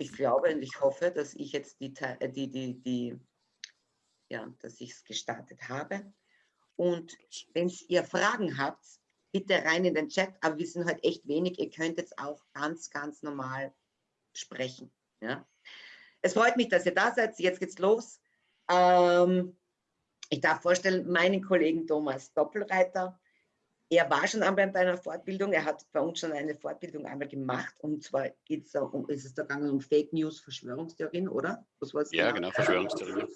ich glaube und ich hoffe, dass ich jetzt die, äh, die, die, die ja, dass ich es gestartet habe. Und wenn ihr Fragen habt, bitte rein in den Chat, aber wir sind halt echt wenig. Ihr könnt jetzt auch ganz, ganz normal sprechen. Ja? Es freut mich, dass ihr da seid. Jetzt geht's los. Ähm, ich darf vorstellen, meinen Kollegen Thomas Doppelreiter. Er war schon einmal bei einer Fortbildung. Er hat bei uns schon eine Fortbildung einmal gemacht. Und zwar geht's da um, ist es da gegangen um Fake News, Verschwörungstheorien, oder? Was war's ja, genau, genau Verschwörungstheorien.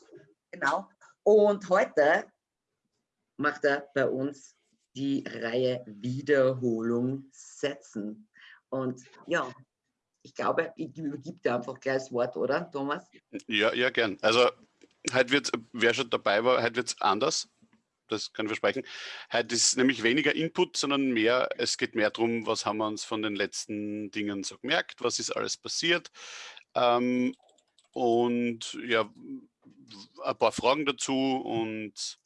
Genau. Und heute macht er bei uns die Reihe Wiederholung setzen. Und ja, ich glaube, ich übergebe dir einfach gleich das Wort, oder, Thomas? Ja, ja, gern. Also, heute wird, wer schon dabei war, heute wird es anders. Das kann ich versprechen. Heute ist nämlich weniger Input, sondern mehr, es geht mehr darum, was haben wir uns von den letzten Dingen so gemerkt, was ist alles passiert. Ähm, und ja, ein paar Fragen dazu und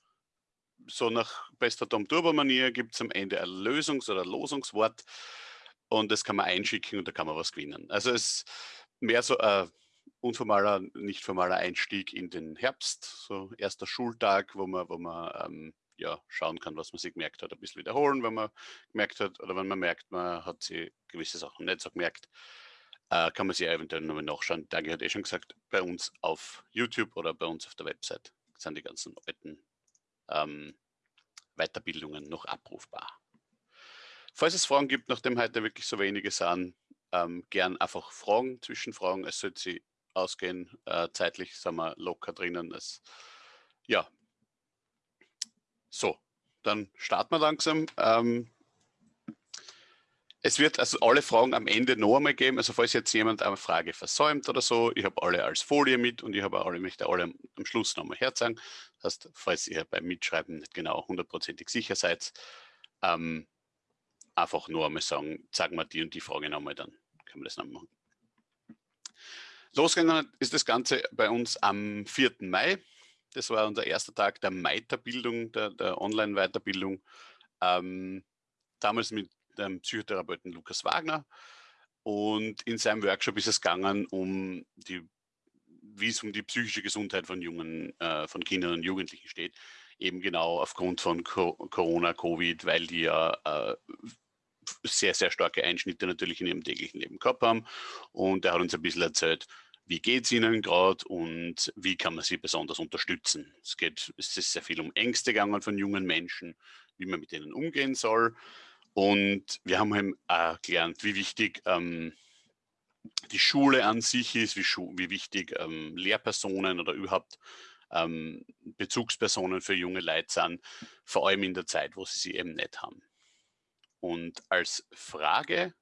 so nach bester Tom Turbo Manier gibt es am Ende ein Lösungs- oder Losungswort und das kann man einschicken und da kann man was gewinnen. Also es ist mehr so ein unformaler, nicht formaler Einstieg in den Herbst, so erster Schultag, wo man, wo man ähm, ja, schauen kann, was man sich gemerkt hat, ein bisschen wiederholen, wenn man gemerkt hat oder wenn man merkt, man hat sich gewisse Sachen nicht so gemerkt, äh, kann man sich eventuell nochmal nachschauen. Dagi hat eh schon gesagt, bei uns auf YouTube oder bei uns auf der Website sind die ganzen alten ähm, Weiterbildungen noch abrufbar. Falls es Fragen gibt, nachdem heute wirklich so wenige sind, ähm, gern einfach Fragen, Zwischenfragen. Es sollte sie ausgehen. Äh, zeitlich sind wir locker drinnen. Es, ja. So, dann starten wir langsam. Ähm, es wird also alle Fragen am Ende noch einmal geben. Also falls jetzt jemand eine Frage versäumt oder so, ich habe alle als Folie mit und ich habe alle, möchte alle am Schluss noch nochmal herzeigen. Das heißt, falls ihr beim Mitschreiben nicht genau hundertprozentig sicher seid, ähm, einfach nur einmal sagen, sagen wir die und die Frage nochmal, dann können wir das noch machen. Losgegangen ist das Ganze bei uns am 4. Mai. Das war unser erster Tag der Weiterbildung, der, der Online-Weiterbildung. Ähm, damals mit dem Psychotherapeuten Lukas Wagner. Und in seinem Workshop ist es gegangen, um die, wie es um die psychische Gesundheit von jungen, äh, von Kindern und Jugendlichen steht. Eben genau aufgrund von Co Corona, Covid, weil die ja äh, sehr, sehr starke Einschnitte natürlich in ihrem täglichen Leben gehabt haben. Und er hat uns ein bisschen erzählt, wie geht es ihnen gerade und wie kann man sie besonders unterstützen. Es geht, es ist sehr viel um Ängste gegangen von jungen Menschen, wie man mit denen umgehen soll. Und wir haben eben auch gelernt, wie wichtig ähm, die Schule an sich ist, wie, wie wichtig ähm, Lehrpersonen oder überhaupt ähm, Bezugspersonen für junge Leute sind, vor allem in der Zeit, wo sie sie eben nicht haben. Und als Frage,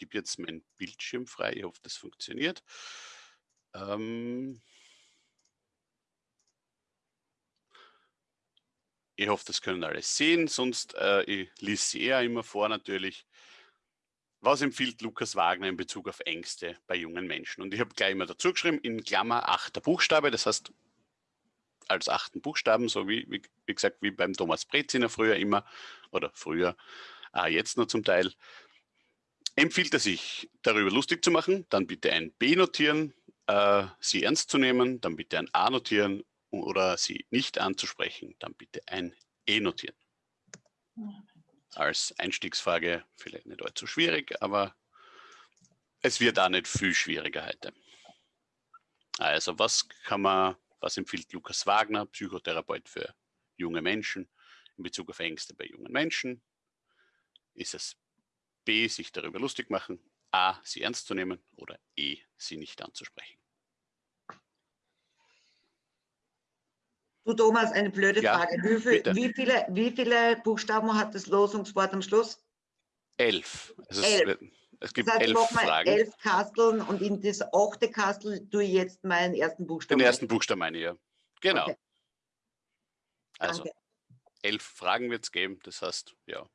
gebe jetzt meinen Bildschirm frei, ich hoffe, das funktioniert. Ähm ich hoffe, das können alle sehen, sonst äh, ich lese sie eher immer vor natürlich. Was empfiehlt Lukas Wagner in Bezug auf Ängste bei jungen Menschen? Und ich habe gleich immer dazu geschrieben, in Klammer achter Buchstabe, das heißt als achten Buchstaben, so wie, wie, wie gesagt, wie beim Thomas Breziner früher immer, oder früher, äh, jetzt noch zum Teil. Empfiehlt er sich, darüber lustig zu machen, dann bitte ein B notieren, äh, sie ernst zu nehmen, dann bitte ein A notieren oder sie nicht anzusprechen, dann bitte ein E notieren. Als Einstiegsfrage vielleicht nicht allzu schwierig, aber es wird auch nicht viel schwieriger heute. Also was kann man was empfiehlt Lukas Wagner, Psychotherapeut für junge Menschen in Bezug auf Ängste bei jungen Menschen? Ist es B, sich darüber lustig machen, A, sie ernst zu nehmen oder E, sie nicht anzusprechen? Du Thomas, eine blöde ja, Frage. Wie, viel, wie, viele, wie viele Buchstaben hat das Losungswort am Schluss? Elf. Also elf. Es gibt das heißt, elf Fragen. elf Kasteln und in das achte Kastel tue ich jetzt meinen ersten Buchstaben. Den ersten Buchstaben meine ich, ja. Genau. Okay. Also, Danke. elf Fragen wird es geben, das heißt, ja.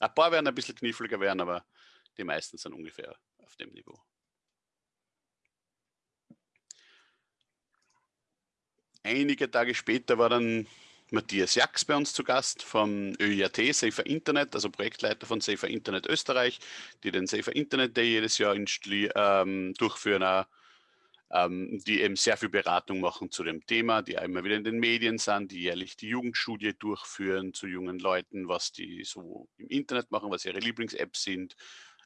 Ein paar werden ein bisschen kniffliger werden, aber die meisten sind ungefähr auf dem Niveau. Einige Tage später war dann Matthias Jax bei uns zu Gast vom ÖIAT Safer Internet, also Projektleiter von Safer Internet Österreich, die den Safer Internet Day jedes Jahr in Stli, ähm, durchführen, auch, die eben sehr viel Beratung machen zu dem Thema, die immer wieder in den Medien sind, die jährlich die Jugendstudie durchführen zu jungen Leuten, was die so im Internet machen, was ihre Lieblings-Apps sind,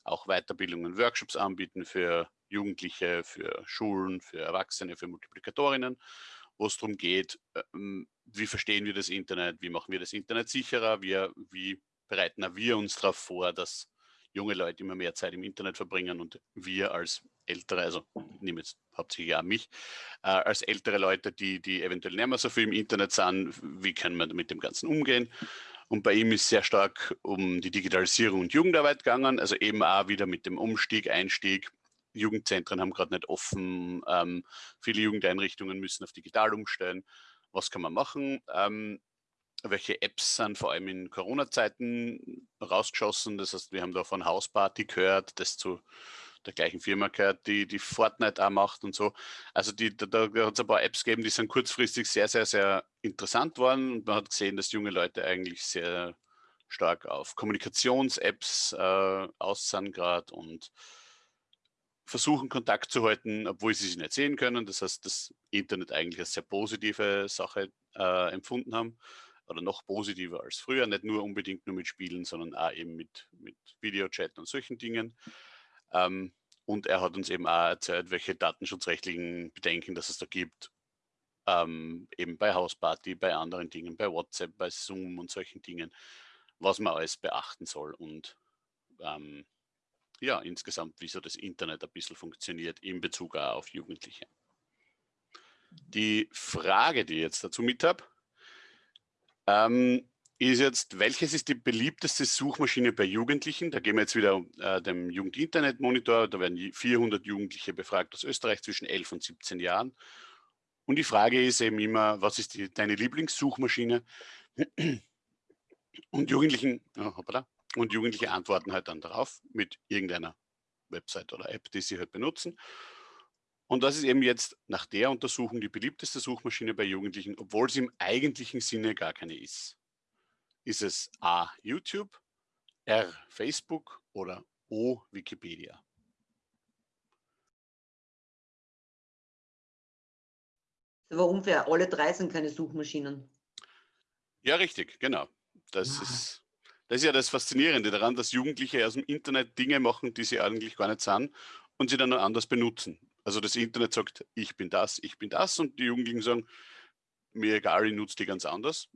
auch Weiterbildungen, Workshops anbieten für Jugendliche, für Schulen, für Erwachsene, für Multiplikatorinnen, wo es darum geht, ähm, wie verstehen wir das Internet, wie machen wir das Internet sicherer, wie, wie bereiten wir uns darauf vor, dass junge Leute immer mehr Zeit im Internet verbringen und wir als ältere, also ich nehme jetzt hauptsächlich auch mich, äh, als ältere Leute, die, die eventuell nicht mehr so viel im Internet sind, wie können wir mit dem Ganzen umgehen? Und bei ihm ist sehr stark um die Digitalisierung und Jugendarbeit gegangen, also eben auch wieder mit dem Umstieg, Einstieg. Jugendzentren haben gerade nicht offen, ähm, viele Jugendeinrichtungen müssen auf digital umstellen. Was kann man machen? Ähm, welche Apps sind vor allem in Corona-Zeiten rausgeschossen? Das heißt, wir haben da von Hausparty gehört, das zu der gleichen Firma gehört, die, die Fortnite auch macht und so. Also die, da, da hat es ein paar Apps gegeben, die sind kurzfristig sehr, sehr, sehr interessant worden und man hat gesehen, dass junge Leute eigentlich sehr stark auf Kommunikations-Apps äh, aus sind gerade und versuchen Kontakt zu halten, obwohl sie sich nicht sehen können. Das heißt, das Internet eigentlich als sehr positive Sache äh, empfunden haben oder noch positiver als früher, nicht nur unbedingt nur mit Spielen, sondern auch eben mit, mit Videochat und solchen Dingen. Ähm, und er hat uns eben auch erzählt, welche datenschutzrechtlichen Bedenken dass es da gibt, ähm, eben bei Hausparty, bei anderen Dingen, bei WhatsApp, bei Zoom und solchen Dingen, was man alles beachten soll und ähm, ja, insgesamt, wie so das Internet ein bisschen funktioniert in Bezug auf Jugendliche. Die Frage, die ich jetzt dazu mit habe, ähm, ist jetzt, welches ist die beliebteste Suchmaschine bei Jugendlichen? Da gehen wir jetzt wieder äh, dem Jugend-Internet-Monitor, da werden 400 Jugendliche befragt aus Österreich zwischen 11 und 17 Jahren. Und die Frage ist eben immer, was ist die, deine Lieblingssuchmaschine? Und Jugendlichen, oh, hoppala, und Jugendliche antworten halt dann darauf mit irgendeiner Website oder App, die sie halt benutzen. Und das ist eben jetzt nach der Untersuchung die beliebteste Suchmaschine bei Jugendlichen, obwohl sie im eigentlichen Sinne gar keine ist. Ist es A. YouTube, R. Facebook oder O. Wikipedia? Das war unfair. Alle drei sind keine Suchmaschinen. Ja, richtig, genau. Das ja. ist das ist ja das Faszinierende daran, dass Jugendliche aus dem Internet Dinge machen, die sie eigentlich gar nicht sind und sie dann noch anders benutzen. Also das Internet sagt, ich bin das, ich bin das und die Jugendlichen sagen, mir egal, ich nutze die ganz anders,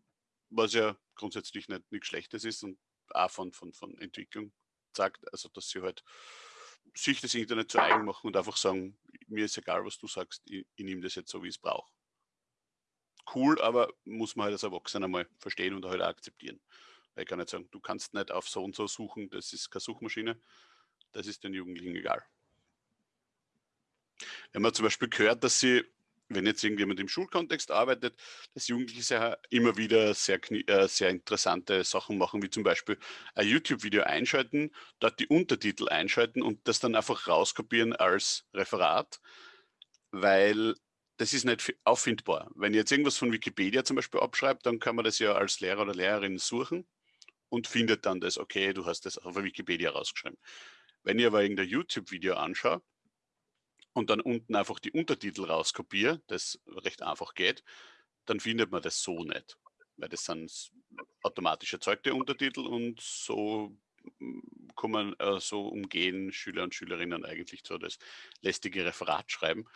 was ja grundsätzlich nicht nichts Schlechtes ist und auch von, von, von Entwicklung sagt, also dass sie halt sich das Internet zu eigen machen und einfach sagen, mir ist egal, was du sagst, ich, ich nehme das jetzt so, wie ich es brauche. Cool, aber muss man halt als Erwachsener mal verstehen und halt auch akzeptieren. Weil ich kann nicht sagen, du kannst nicht auf so und so suchen, das ist keine Suchmaschine. Das ist den Jugendlichen egal. Wenn man zum Beispiel gehört, dass sie, wenn jetzt irgendjemand im Schulkontext arbeitet, dass Jugendliche sehr, immer wieder sehr, äh, sehr interessante Sachen machen, wie zum Beispiel ein YouTube-Video einschalten, dort die Untertitel einschalten und das dann einfach rauskopieren als Referat, weil das ist nicht auffindbar. Wenn ihr jetzt irgendwas von Wikipedia zum Beispiel abschreibt, dann kann man das ja als Lehrer oder Lehrerin suchen und findet dann das, okay, du hast das auf Wikipedia rausgeschrieben. Wenn ich aber irgendein YouTube-Video anschaue und dann unten einfach die Untertitel rauskopiere, das recht einfach geht, dann findet man das so nicht. Weil das sind automatisch erzeugte Untertitel und so mm, kommen, äh, so umgehen Schüler und Schülerinnen eigentlich so das lästige Referat schreiben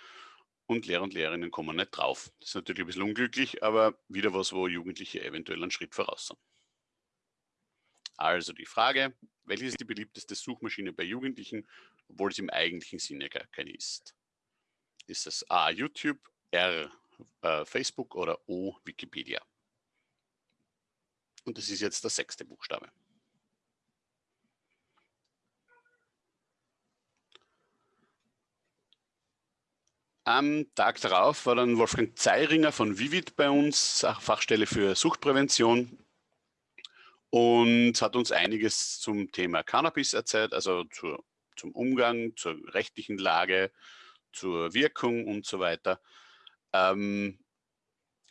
und Lehrer und Lehrerinnen kommen nicht drauf. Das ist natürlich ein bisschen unglücklich, aber wieder was, wo Jugendliche eventuell einen Schritt voraus sind. Also die Frage, welche ist die beliebteste Suchmaschine bei Jugendlichen, obwohl es im eigentlichen Sinne gar keine ist? Ist es A, YouTube, R, äh, Facebook oder O, Wikipedia? Und das ist jetzt der sechste Buchstabe. Am Tag darauf war dann Wolfgang Zeiringer von Vivid bei uns, Fachstelle für Suchtprävention und hat uns einiges zum Thema Cannabis erzählt, also zur, zum Umgang, zur rechtlichen Lage, zur Wirkung und so weiter. Ähm,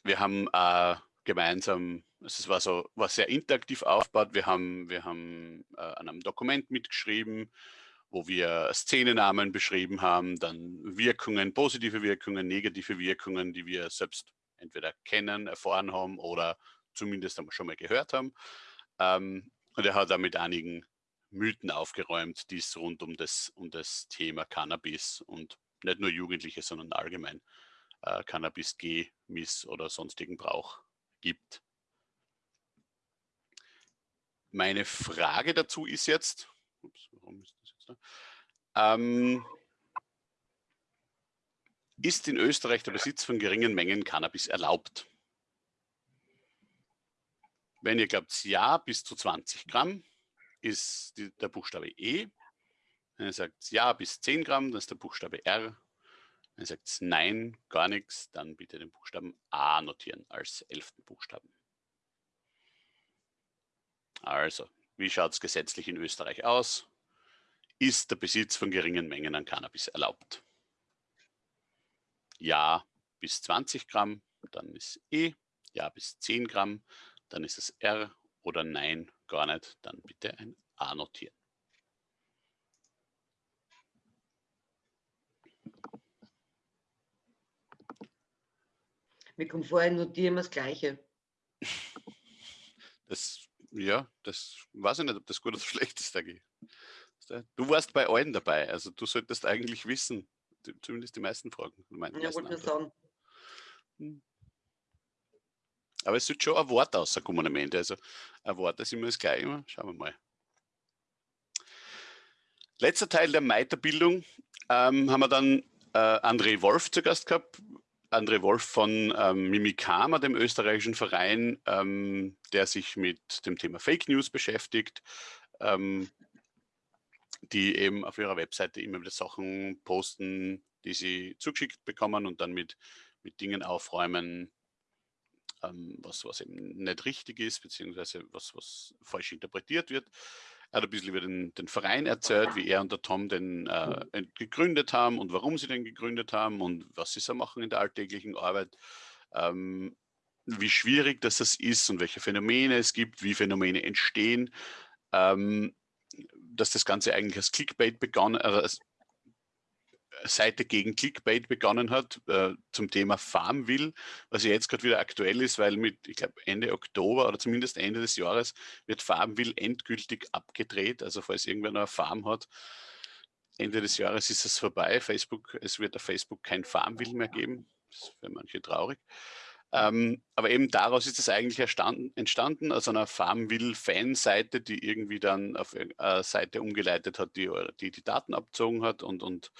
wir haben äh, gemeinsam, es war so, war sehr interaktiv aufgebaut. Wir haben, wir haben äh, an einem Dokument mitgeschrieben, wo wir Szenenamen beschrieben haben, dann Wirkungen, positive Wirkungen, negative Wirkungen, die wir selbst entweder kennen, erfahren haben oder zumindest schon mal gehört haben. Ähm, und er hat da mit einigen Mythen aufgeräumt, die es rund um das, um das Thema Cannabis und nicht nur Jugendliche, sondern allgemein äh, Cannabis, G-Miss oder sonstigen Brauch gibt. Meine Frage dazu ist jetzt, ups, ist jetzt? Ähm, ist in Österreich der Besitz von geringen Mengen Cannabis erlaubt? Wenn ihr glaubt, ja, bis zu 20 Gramm ist die, der Buchstabe E. Wenn ihr sagt ja, bis 10 Gramm, dann ist der Buchstabe R. Wenn ihr sagt nein, gar nichts, dann bitte den Buchstaben A notieren als elften Buchstaben. Also, wie schaut es gesetzlich in Österreich aus? Ist der Besitz von geringen Mengen an Cannabis erlaubt? Ja bis 20 Gramm, dann ist E. Ja bis 10 Gramm, dann ist es R oder Nein, gar nicht, dann bitte ein A notieren. Mir kommt vorher notieren wir das Gleiche. Das, ja, das weiß ich nicht, ob das gut oder schlecht ist, Dagi. Du warst bei allen dabei, also du solltest eigentlich wissen, zumindest die meisten Fragen. Die ja, wollte ich sagen. Hm. Aber es wird schon ein Wort rauskommen am Ende. Also ein Wort ist immer das gleiche. Schauen wir mal. Letzter Teil der Meiterbildung ähm, haben wir dann äh, André Wolf zu Gast gehabt. André Wolf von ähm, Mimikama, dem österreichischen Verein, ähm, der sich mit dem Thema Fake News beschäftigt, ähm, die eben auf ihrer Webseite immer wieder Sachen posten, die sie zugeschickt bekommen und dann mit, mit Dingen aufräumen, ähm, was, was eben nicht richtig ist, beziehungsweise was, was falsch interpretiert wird. Er hat ein bisschen über den, den Verein erzählt, wie er und der Tom den äh, gegründet haben und warum sie den gegründet haben und was sie so machen in der alltäglichen Arbeit. Ähm, wie schwierig das ist und welche Phänomene es gibt, wie Phänomene entstehen. Ähm, dass das Ganze eigentlich als Clickbait begonnen, also Seite gegen Clickbait begonnen hat äh, zum Thema Farmville, was ja jetzt gerade wieder aktuell ist, weil mit, ich glaube, Ende Oktober oder zumindest Ende des Jahres wird Farmville endgültig abgedreht. Also falls irgendwer noch eine Farm hat, Ende des Jahres ist es vorbei. Facebook, es wird auf Facebook kein Farmville mehr geben. Das ist für manche traurig. Ähm, aber eben daraus ist es eigentlich entstanden, aus einer Farmville-Fan-Seite, die irgendwie dann auf eine Seite umgeleitet hat, die die, die Daten abzogen hat und, und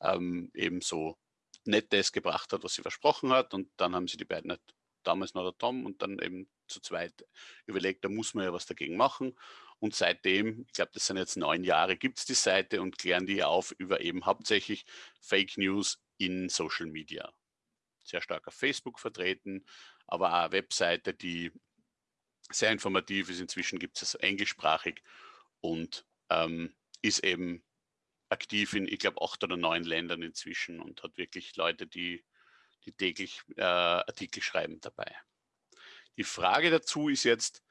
ähm, eben so nett das gebracht hat, was sie versprochen hat. Und dann haben sie die beiden, halt, damals noch der Tom und dann eben zu zweit überlegt, da muss man ja was dagegen machen. Und seitdem, ich glaube, das sind jetzt neun Jahre, gibt es die Seite und klären die auf über eben hauptsächlich Fake News in Social Media. Sehr stark auf Facebook vertreten, aber auch eine Webseite, die sehr informativ ist. Inzwischen gibt es es englischsprachig und ähm, ist eben aktiv in, ich glaube, acht oder neun Ländern inzwischen und hat wirklich Leute, die, die täglich äh, Artikel schreiben dabei. Die Frage dazu ist jetzt,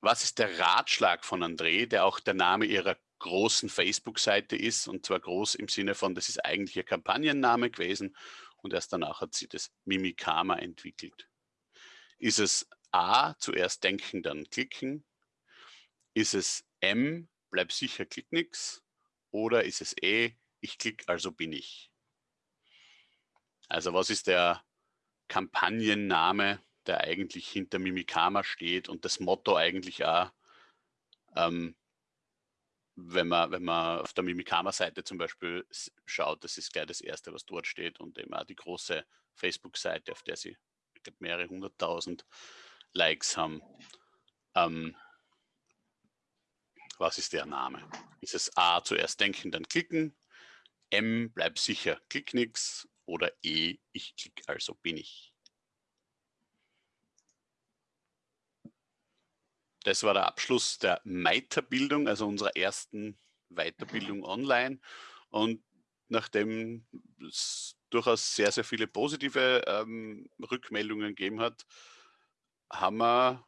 was ist der Ratschlag von André, der auch der Name ihrer großen Facebook-Seite ist und zwar groß im Sinne von, das ist eigentlich ihr Kampagnenname gewesen und erst danach hat sie das Mimikama entwickelt. Ist es A, zuerst denken, dann klicken? Ist es M, bleib sicher, klick nix? Oder ist es E, ich klicke, also bin ich? Also was ist der Kampagnenname, der eigentlich hinter Mimikama steht und das Motto eigentlich auch, ähm, wenn man, wenn man auf der Mimikama-Seite zum Beispiel schaut, das ist gleich das Erste, was dort steht und eben auch die große Facebook-Seite, auf der sie glaube, mehrere hunderttausend Likes haben. Ähm, was ist der Name? Ist es A, zuerst denken, dann klicken, M, bleib sicher, klick nix oder E, ich klick, also bin ich. Das war der Abschluss der Meiterbildung, also unserer ersten Weiterbildung online. Und nachdem es durchaus sehr, sehr viele positive ähm, Rückmeldungen gegeben hat, haben wir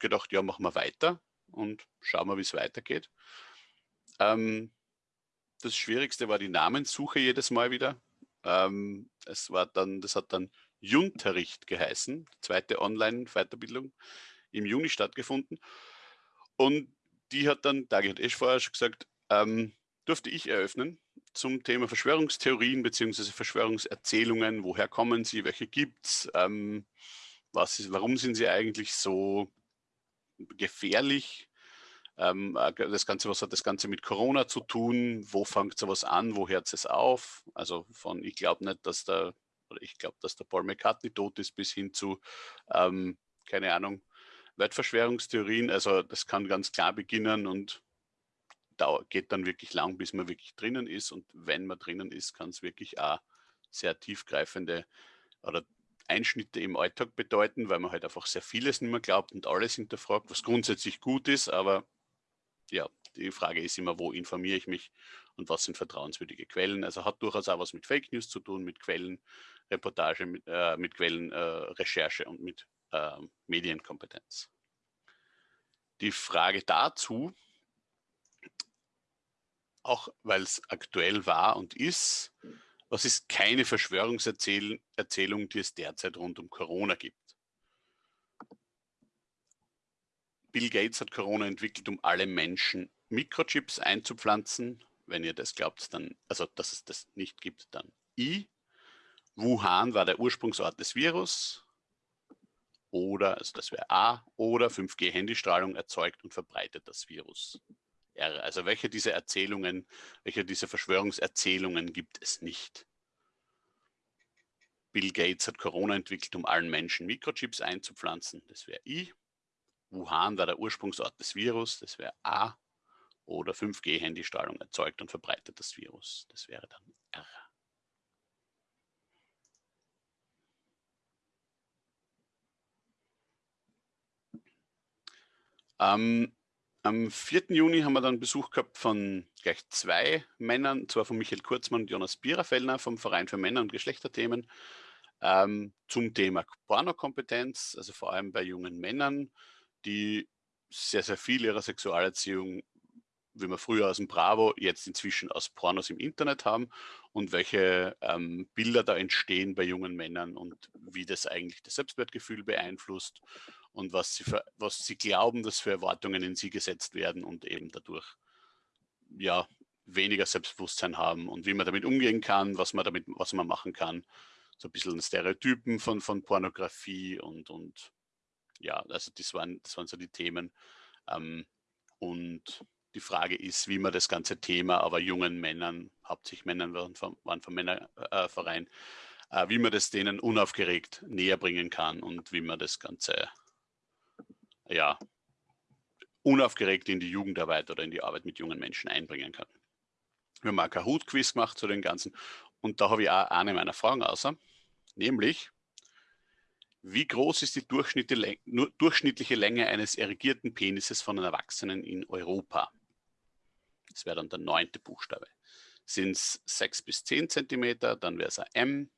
gedacht, ja, machen wir weiter und schauen wir, wie es weitergeht. Ähm, das Schwierigste war die Namenssuche jedes Mal wieder. Ähm, es war dann, das hat dann Junterricht geheißen, zweite Online-Weiterbildung im Juni stattgefunden. Und die hat dann, Dagi hat eh vorher schon gesagt, ähm, durfte ich eröffnen zum Thema Verschwörungstheorien bzw. Verschwörungserzählungen. Woher kommen sie? Welche gibt es? Ähm, warum sind sie eigentlich so gefährlich? Ähm, äh, das Ganze, was hat das Ganze mit Corona zu tun? Wo fängt sowas an? Wo hört es auf? Also von, ich glaube nicht, dass der, oder ich glaube, dass der Paul McCartney tot ist, bis hin zu, ähm, keine Ahnung, Weltverschwörungstheorien. Also das kann ganz klar beginnen und geht dann wirklich lang, bis man wirklich drinnen ist. Und wenn man drinnen ist, kann es wirklich auch sehr tiefgreifende oder Einschnitte im Alltag bedeuten, weil man halt einfach sehr vieles nicht mehr glaubt und alles hinterfragt, was grundsätzlich gut ist, aber ja, die Frage ist immer, wo informiere ich mich und was sind vertrauenswürdige Quellen. Also hat durchaus auch was mit Fake News zu tun, mit Quellenreportage, mit, äh, mit Quellenrecherche äh, und mit äh, Medienkompetenz. Die Frage dazu, auch weil es aktuell war und ist, was ist keine Verschwörungserzählung, die es derzeit rund um Corona gibt? Bill Gates hat Corona entwickelt, um alle Menschen Mikrochips einzupflanzen. Wenn ihr das glaubt, dann, also dass es das nicht gibt, dann I. Wuhan war der Ursprungsort des Virus. Oder, also das wäre A, oder 5G-Handystrahlung erzeugt und verbreitet das Virus. R. Also welche dieser Erzählungen, welche dieser Verschwörungserzählungen gibt es nicht? Bill Gates hat Corona entwickelt, um allen Menschen Mikrochips einzupflanzen. Das wäre I. Wuhan war der Ursprungsort des Virus, das wäre A. Oder 5G-Handystrahlung erzeugt und verbreitet das Virus, das wäre dann R. Ähm, am 4. Juni haben wir dann Besuch gehabt von gleich zwei Männern, zwar von Michael Kurzmann und Jonas Biererfellner vom Verein für Männer- und Geschlechterthemen, ähm, zum Thema Pornokompetenz, also vor allem bei jungen Männern, die sehr, sehr viel ihrer Sexualerziehung, wie wir früher aus dem Bravo, jetzt inzwischen aus Pornos im Internet haben und welche ähm, Bilder da entstehen bei jungen Männern und wie das eigentlich das Selbstwertgefühl beeinflusst und was sie, für, was sie glauben, dass für Erwartungen in sie gesetzt werden und eben dadurch ja weniger Selbstbewusstsein haben und wie man damit umgehen kann, was man damit, was man machen kann. So ein bisschen Stereotypen von, von Pornografie und, und ja, also das waren, das waren so die Themen. Ähm, und die Frage ist, wie man das ganze Thema aber jungen Männern, hauptsächlich Männern waren vom, waren vom Männerverein, äh, wie man das denen unaufgeregt näher bringen kann und wie man das Ganze ja, unaufgeregt in die Jugendarbeit oder in die Arbeit mit jungen Menschen einbringen kann. Wir haben auch Kahoot-Quiz gemacht zu den Ganzen und da habe ich auch eine meiner Fragen außer, nämlich, wie groß ist die durchschnittliche Länge eines erigierten Penises von einem Erwachsenen in Europa? Das wäre dann der neunte Buchstabe. Sind es 6 bis 10 cm, dann wäre es ein M,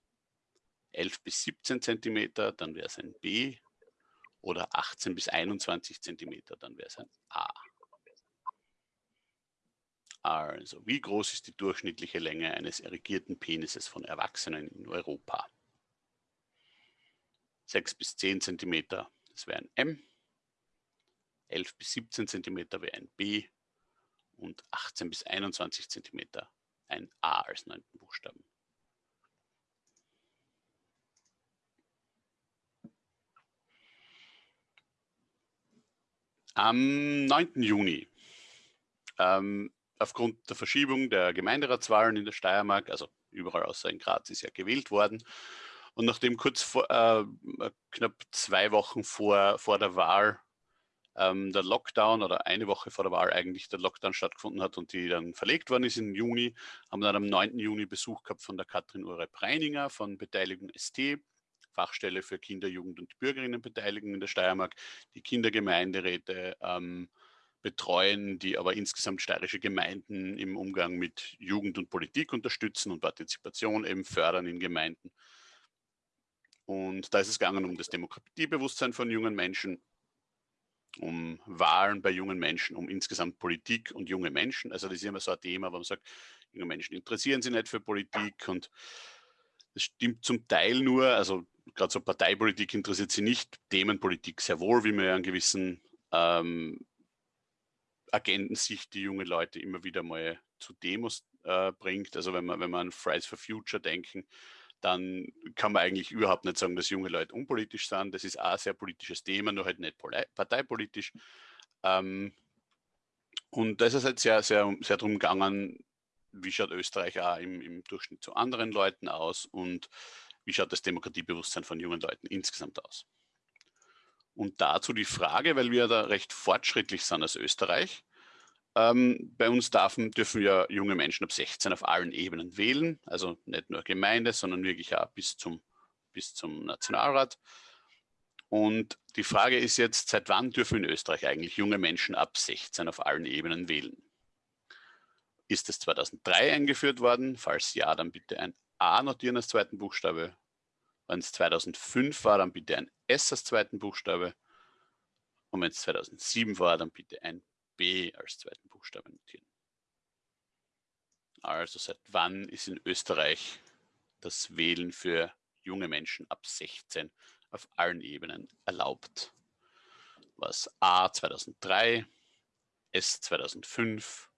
11 bis 17 cm, dann wäre es ein B oder 18 bis 21 cm, dann wäre es ein A. Also, wie groß ist die durchschnittliche Länge eines erigierten Penises von Erwachsenen in Europa? 6 bis 10 cm, das wäre ein M. 11 bis 17 cm wäre ein B und 18 bis 21 cm ein A als neunten Buchstaben. Am 9. Juni, ähm, aufgrund der Verschiebung der Gemeinderatswahlen in der Steiermark, also überall außer in Graz ist ja gewählt worden, und nachdem kurz vor, äh, knapp zwei Wochen vor, vor der Wahl ähm, der Lockdown oder eine Woche vor der Wahl eigentlich der Lockdown stattgefunden hat und die dann verlegt worden ist im Juni, haben wir dann am 9. Juni Besuch gehabt von der Katrin Urep-Reininger von Beteiligung ST Fachstelle für Kinder, Jugend und Bürgerinnenbeteiligung in der Steiermark, die Kindergemeinderäte ähm, betreuen, die aber insgesamt steirische Gemeinden im Umgang mit Jugend und Politik unterstützen und Partizipation eben fördern in Gemeinden. Und da ist es gegangen um das Demokratiebewusstsein von jungen Menschen, um Wahlen bei jungen Menschen, um insgesamt Politik und junge Menschen. Also das ist immer so ein Thema, wo man sagt, junge Menschen interessieren sich nicht für Politik und das stimmt zum Teil nur, also gerade so Parteipolitik interessiert sie nicht, Themenpolitik sehr wohl, wie man ja einen gewissen ähm, Agentensicht die junge Leute immer wieder mal zu Demos äh, bringt. Also wenn man, wenn man an Fridays for Future denken, dann kann man eigentlich überhaupt nicht sagen, dass junge Leute unpolitisch sind. Das ist auch ein sehr politisches Thema, nur halt nicht parteipolitisch. Ähm, und da ist halt sehr, sehr, sehr darum gegangen, wie schaut Österreich auch im, im Durchschnitt zu anderen Leuten aus und wie schaut das Demokratiebewusstsein von jungen Leuten insgesamt aus. Und dazu die Frage, weil wir da recht fortschrittlich sind als Österreich, ähm, bei uns dürfen, dürfen ja junge Menschen ab 16 auf allen Ebenen wählen, also nicht nur Gemeinde, sondern wirklich auch bis zum, bis zum Nationalrat. Und die Frage ist jetzt, seit wann dürfen in Österreich eigentlich junge Menschen ab 16 auf allen Ebenen wählen? Ist es 2003 eingeführt worden? Falls ja, dann bitte ein A notieren als zweiten Buchstabe. Wenn es 2005 war, dann bitte ein S als zweiten Buchstabe. Und wenn es 2007 war, dann bitte ein B als zweiten Buchstaben notieren. Also seit wann ist in Österreich das Wählen für junge Menschen ab 16 auf allen Ebenen erlaubt? Was A 2003, S 2005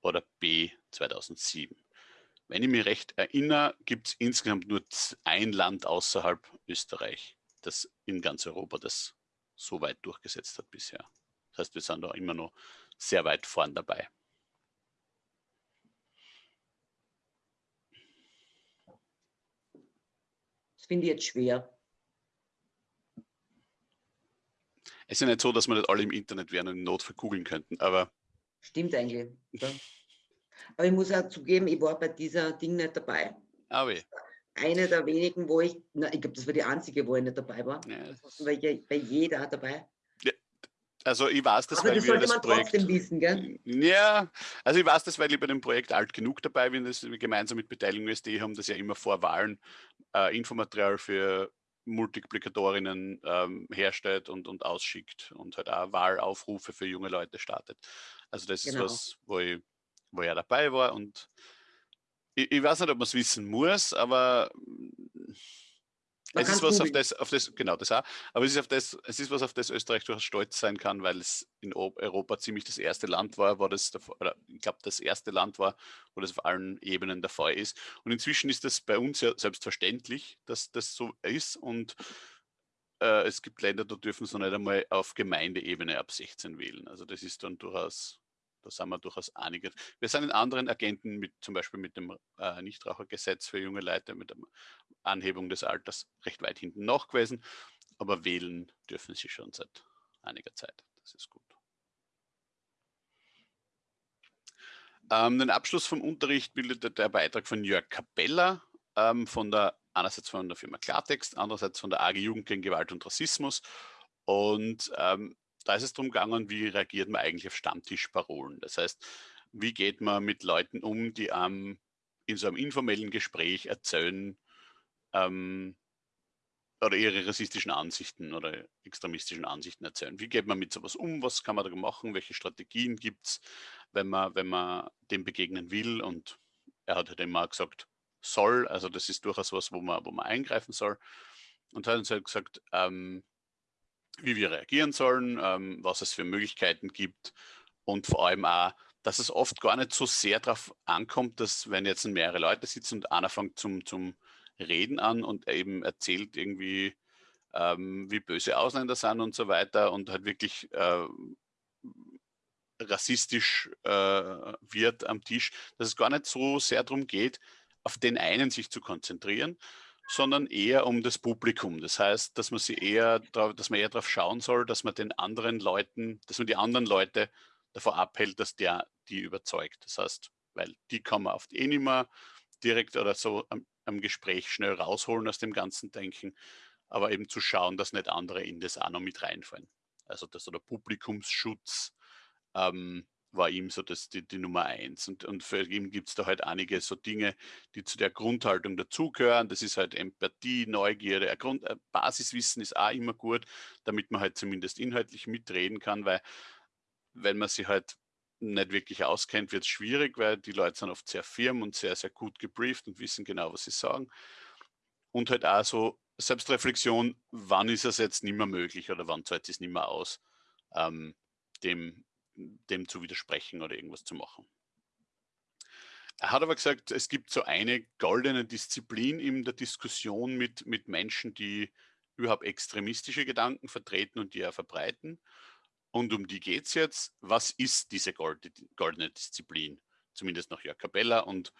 oder B 2007? Wenn ich mich recht erinnere, gibt es insgesamt nur ein Land außerhalb Österreich, das in ganz Europa das so weit durchgesetzt hat bisher. Das heißt, wir sind da immer noch sehr weit vorn dabei. Das finde ich jetzt schwer. Es ist ja nicht so, dass wir nicht alle im Internet wären und in Notfall googeln könnten, aber. Stimmt eigentlich. Ja. Aber ich muss auch zugeben, ich war bei dieser Ding nicht dabei. Ah, wie? Eine der wenigen, wo ich, na, ich glaube, das war die einzige, wo ich nicht dabei war. Ja. War ich bei jeder dabei. Also ich weiß das, Aber weil das wir das Projekt, wissen, gell? Ja, also ich weiß das, weil ich bei dem Projekt alt genug dabei bin, dass wir gemeinsam mit Beteiligung SD haben das ja immer vor Wahlen äh, Infomaterial für Multiplikatorinnen ähm, herstellt und, und ausschickt und halt auch Wahlaufrufe für junge Leute startet. Also das genau. ist was, wo ich, wo ja dabei war und ich, ich weiß nicht, ob man es wissen muss, aber es ist was auf das, auf das, genau das auch, aber es ist, auf das, es ist was, auf das Österreich durchaus stolz sein kann, weil es in Europa ziemlich das erste Land war, wo das, oder ich glaube, das erste Land war, wo das auf allen Ebenen der Fall ist. Und inzwischen ist das bei uns ja selbstverständlich, dass das so ist und äh, es gibt Länder, da dürfen sie noch nicht einmal auf Gemeindeebene ab 16 wählen. Also das ist dann durchaus da sind wir durchaus einige. Wir sind in anderen Agenten, mit, zum Beispiel mit dem äh, Nichtrauchergesetz für junge Leute, mit der Anhebung des Alters recht weit hinten noch gewesen. Aber wählen dürfen sie schon seit einiger Zeit. Das ist gut. Ähm, den Abschluss vom Unterricht bildete der Beitrag von Jörg Capella ähm, von der einerseits von der Firma Klartext, andererseits von der AG Jugend gegen Gewalt und Rassismus. Und ähm, da ist es darum gegangen, wie reagiert man eigentlich auf Stammtischparolen. Das heißt, wie geht man mit Leuten um, die ähm, in so einem informellen Gespräch erzählen ähm, oder ihre rassistischen Ansichten oder extremistischen Ansichten erzählen. Wie geht man mit sowas um? Was kann man da machen? Welche Strategien gibt es, wenn man, wenn man dem begegnen will? Und er hat halt immer gesagt, soll, also das ist durchaus was, wo man, wo man eingreifen soll. Und hat uns halt gesagt, ähm, wie wir reagieren sollen, ähm, was es für Möglichkeiten gibt und vor allem auch, dass es oft gar nicht so sehr darauf ankommt, dass wenn jetzt mehrere Leute sitzen und einer fängt zum, zum Reden an und eben erzählt irgendwie, ähm, wie böse Ausländer sind und so weiter und halt wirklich äh, rassistisch äh, wird am Tisch, dass es gar nicht so sehr darum geht, auf den einen sich zu konzentrieren, sondern eher um das Publikum. Das heißt, dass man sie eher, dass man eher darauf schauen soll, dass man den anderen Leuten, dass man die anderen Leute davor abhält, dass der die überzeugt. Das heißt, weil die kann man oft eh nicht mehr direkt oder so am, am Gespräch schnell rausholen aus dem ganzen Denken, aber eben zu schauen, dass nicht andere in das auch noch mit reinfallen. Also dass so der Publikumsschutz ähm, war ihm so das, die, die Nummer eins. Und, und für ihn gibt es da halt einige so Dinge, die zu der Grundhaltung dazugehören. Das ist halt Empathie, Neugierde, Grund, Basiswissen ist auch immer gut, damit man halt zumindest inhaltlich mitreden kann, weil wenn man sich halt nicht wirklich auskennt, wird es schwierig, weil die Leute sind oft sehr firm und sehr, sehr gut gebrieft und wissen genau, was sie sagen. Und halt auch so Selbstreflexion, wann ist es jetzt nicht mehr möglich oder wann zahlt es nicht mehr aus, ähm, dem dem zu widersprechen oder irgendwas zu machen. Er hat aber gesagt, es gibt so eine goldene Disziplin in der Diskussion mit, mit Menschen, die überhaupt extremistische Gedanken vertreten und die er verbreiten. Und um die geht es jetzt. Was ist diese goldene Disziplin? Zumindest nach Jörg Capella. Und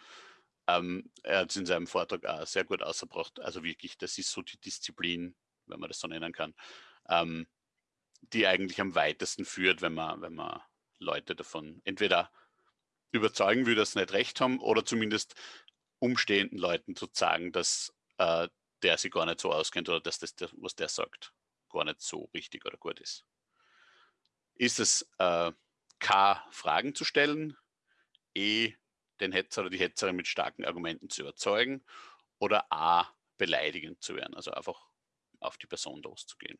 ähm, er hat es in seinem Vortrag auch sehr gut ausgebracht. Also wirklich, das ist so die Disziplin, wenn man das so nennen kann, ähm, die eigentlich am weitesten führt, wenn man, wenn man Leute davon entweder überzeugen will, dass sie nicht recht haben oder zumindest umstehenden Leuten zu sagen, dass äh, der sich gar nicht so auskennt oder dass das, was der sagt, gar nicht so richtig oder gut ist. Ist es äh, K, Fragen zu stellen, E, den Hetzer oder die Hetzerin mit starken Argumenten zu überzeugen oder A, beleidigend zu werden, also einfach auf die Person loszugehen.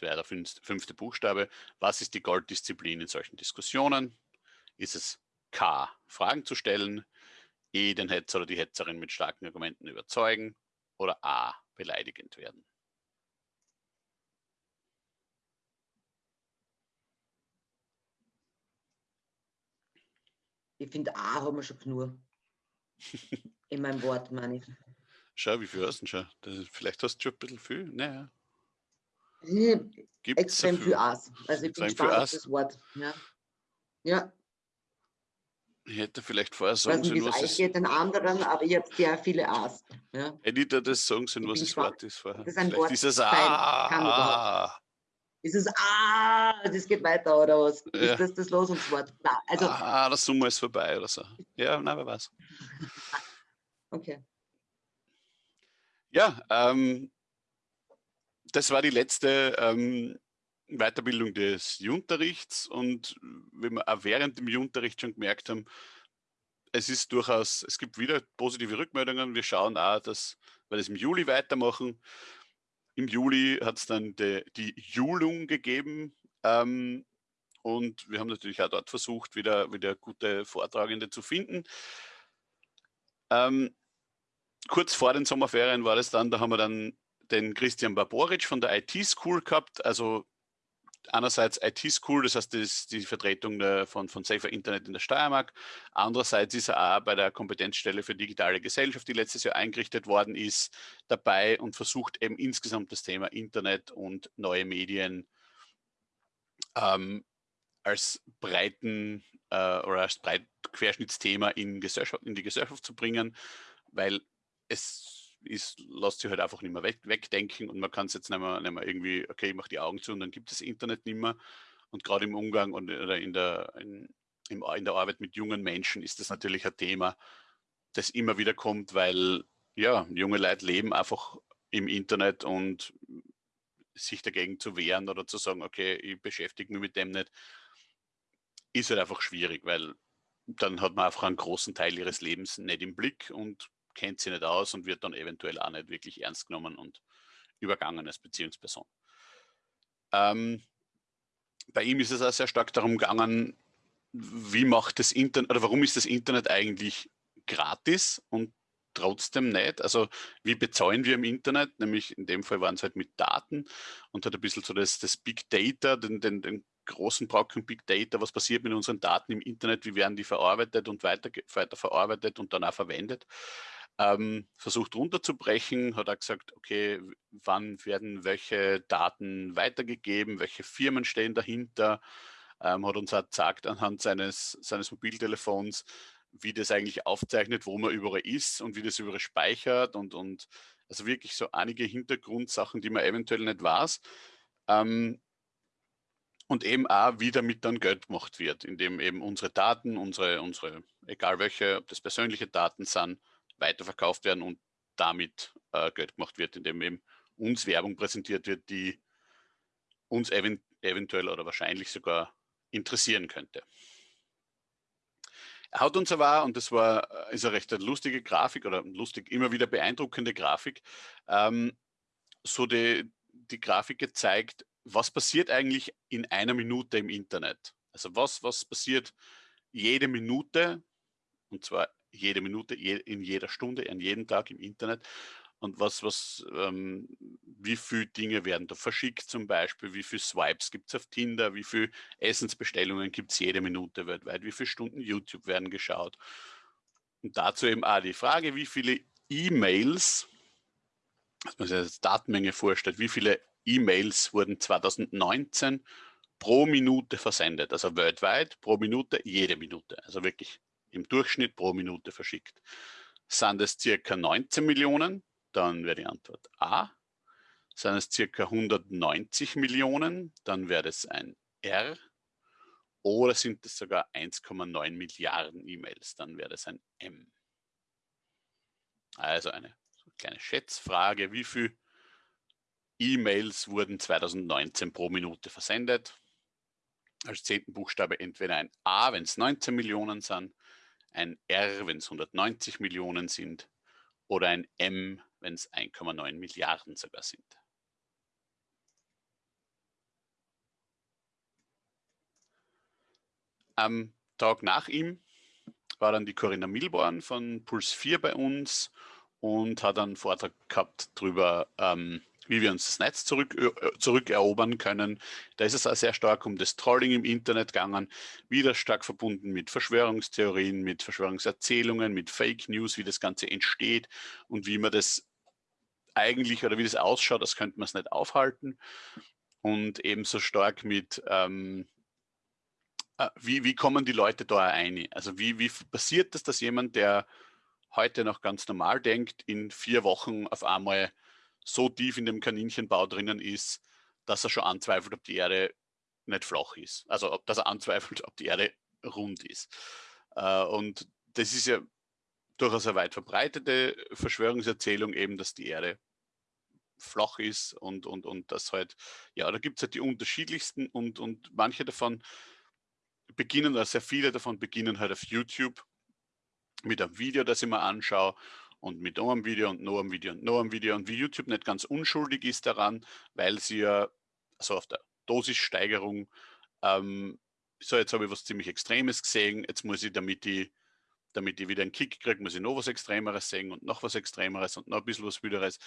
Das wäre der fünfte Buchstabe. Was ist die Golddisziplin in solchen Diskussionen? Ist es K, Fragen zu stellen, E, den Hetzer oder die Hetzerin mit starken Argumenten überzeugen oder A, beleidigend werden? Ich finde, A haben wir schon genug. In meinem Wort, meine ich. Schau, wie viel hast du schon? Das, vielleicht hast du schon ein bisschen viel. Naja. Gibt's extrem viel Aas. Also ich bin gespannt auf das Wort. Ja. ja. Ich hätte vielleicht vorher sagen sollen, was es geht den anderen, aber ich habe sehr viele A's. Ja. Da das sagen sollen, was das Wort ist vorher? Das ist ein Wort. Ist es A. Ist es A, das geht weiter oder was? Ja. Ist das das Losungswort? Nein, also, ah, das Summe ist vorbei oder so. Ja, nein, wer weiß. okay. Ja, ähm, das war die letzte ähm, Weiterbildung des Junterrichts und wie wir auch während dem Junterricht schon gemerkt haben, es ist durchaus, es gibt wieder positive Rückmeldungen. Wir schauen auch, dass wir das im Juli weitermachen. Im Juli hat es dann die, die Julung gegeben ähm, und wir haben natürlich auch dort versucht, wieder, wieder gute Vortragende zu finden. Ähm, kurz vor den Sommerferien war das dann, da haben wir dann den Christian Barboric von der IT School gehabt, also einerseits IT School, das heißt, das ist die Vertretung der, von, von Safer Internet in der Steiermark. Andererseits ist er auch bei der Kompetenzstelle für digitale Gesellschaft, die letztes Jahr eingerichtet worden ist, dabei und versucht eben insgesamt das Thema Internet und neue Medien ähm, als breiten äh, oder als breit Querschnittsthema in, in die Gesellschaft zu bringen, weil es ist, lässt sich halt einfach nicht mehr weg, wegdenken und man kann es jetzt nicht mehr, nicht mehr irgendwie, okay, ich mache die Augen zu und dann gibt es Internet nicht mehr. Und gerade im Umgang und, oder in der, in, in der Arbeit mit jungen Menschen ist das natürlich ein Thema, das immer wieder kommt, weil ja, junge Leute leben einfach im Internet und sich dagegen zu wehren oder zu sagen, okay, ich beschäftige mich mit dem nicht, ist halt einfach schwierig, weil dann hat man einfach einen großen Teil ihres Lebens nicht im Blick und kennt sie nicht aus und wird dann eventuell auch nicht wirklich ernst genommen und übergangen als Beziehungsperson. Ähm, bei ihm ist es auch sehr stark darum gegangen, wie macht das Internet oder warum ist das Internet eigentlich gratis und trotzdem nicht. Also wie bezahlen wir im Internet? Nämlich in dem Fall waren es halt mit Daten und hat ein bisschen so das, das Big Data, den, den, den großen Brocken Big Data, was passiert mit unseren Daten im Internet, wie werden die verarbeitet und weiter, weiter verarbeitet und dann auch verwendet ähm, versucht runterzubrechen, hat er gesagt, okay, wann werden welche Daten weitergegeben, welche Firmen stehen dahinter, ähm, hat uns auch gesagt anhand seines, seines Mobiltelefons, wie das eigentlich aufzeichnet, wo man überall ist und wie das überall speichert und, und also wirklich so einige Hintergrundsachen, die man eventuell nicht weiß. Ähm, und eben auch, wie damit dann Geld gemacht wird, indem eben unsere Daten, unsere, unsere, egal welche, ob das persönliche Daten sind, weiterverkauft werden und damit äh, Geld gemacht wird, indem eben uns Werbung präsentiert wird, die uns event eventuell oder wahrscheinlich sogar interessieren könnte. Er hat uns aber, und das war, ist eine recht lustige Grafik oder lustig, immer wieder beeindruckende Grafik, ähm, so die, die Grafik gezeigt, was passiert eigentlich in einer Minute im Internet? Also was, was passiert jede Minute, und zwar jede Minute, je, in jeder Stunde, an jedem Tag im Internet. Und was, was, ähm, wie viele Dinge werden da verschickt zum Beispiel, wie viele Swipes gibt es auf Tinder, wie viele Essensbestellungen gibt es jede Minute weltweit, wie viele Stunden YouTube werden geschaut. Und dazu eben auch die Frage, wie viele E-Mails, dass man sich als Datenmenge vorstellt, wie viele E-Mails wurden 2019 pro Minute versendet, also weltweit pro Minute, jede Minute, also wirklich im Durchschnitt pro Minute verschickt. Sind es circa 19 Millionen, dann wäre die Antwort A. Sind es circa 190 Millionen, dann wäre es ein R. Oder sind es sogar 1,9 Milliarden E-Mails, dann wäre es ein M. Also eine kleine Schätzfrage, wie viele E-Mails wurden 2019 pro Minute versendet? Als zehnten Buchstabe entweder ein A, wenn es 19 Millionen sind, ein R, wenn es 190 Millionen sind oder ein M, wenn es 1,9 Milliarden sogar sind. Am Tag nach ihm war dann die Corinna Milborn von Puls 4 bei uns und hat einen Vortrag gehabt darüber, ähm, wie wir uns das Netz zurück, äh, zurückerobern können. Da ist es auch sehr stark um das Trolling im Internet gegangen, wieder stark verbunden mit Verschwörungstheorien, mit Verschwörungserzählungen, mit Fake News, wie das Ganze entsteht und wie man das eigentlich oder wie das ausschaut, das könnte man es nicht aufhalten. Und ebenso stark mit, ähm, äh, wie, wie kommen die Leute da ein? Also wie, wie passiert das, dass jemand, der heute noch ganz normal denkt, in vier Wochen auf einmal so tief in dem Kaninchenbau drinnen ist, dass er schon anzweifelt, ob die Erde nicht flach ist. Also ob, dass er anzweifelt, ob die Erde rund ist. Äh, und das ist ja durchaus eine weit verbreitete Verschwörungserzählung eben, dass die Erde flach ist und, und, und das halt, ja, da gibt es halt die unterschiedlichsten und, und manche davon beginnen, oder sehr viele davon beginnen halt auf YouTube mit einem Video, das ich mir anschaue und mit einem Video und noch einem Video und noch einem Video und wie YouTube nicht ganz unschuldig ist daran, weil sie ja so auf der Dosissteigerung ähm, so jetzt habe ich was ziemlich Extremes gesehen, jetzt muss ich, damit ich, damit ich wieder einen Kick kriege, muss ich noch was Extremeres sehen und noch was Extremeres und noch ein bisschen was Wideres.